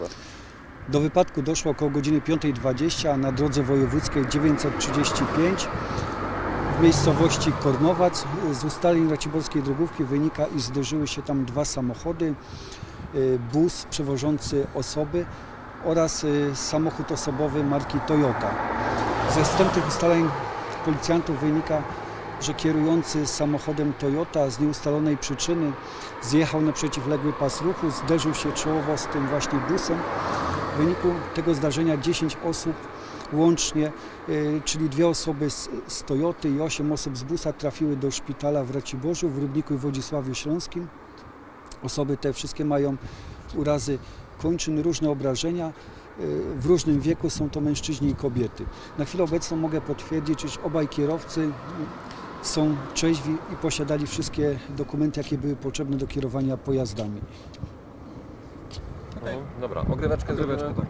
raz. Do wypadku doszło około godziny 5.20 na drodze wojewódzkiej 935 w miejscowości Kornowac. Z ustaleń Raciborskiej Drogówki wynika, iż zderzyły się tam dwa samochody, y, bus przewożący osoby oraz y, samochód osobowy marki Toyota. Ze wstępnych ustaleń policjantów wynika, że kierujący samochodem Toyota z nieustalonej przyczyny zjechał na przeciwległy pas ruchu, zderzył się czołowo z tym właśnie busem. W wyniku tego zdarzenia 10 osób łącznie, y, czyli dwie osoby z, z Toyoty i 8 osób z busa trafiły do szpitala w Raciborzu, w Rybniku i Wodzisławiu Śląskim. Osoby te wszystkie mają urazy kończyn, różne obrażenia. Y, W różnym wieku są to mężczyźni i kobiety. Na chwilę obecną mogę potwierdzić, iż obaj kierowcy są trzeźwi i posiadali wszystkie dokumenty, jakie były potrzebne do kierowania pojazdami. Mhm. Dobra, ogryweczkę Ogryweczkę, tak.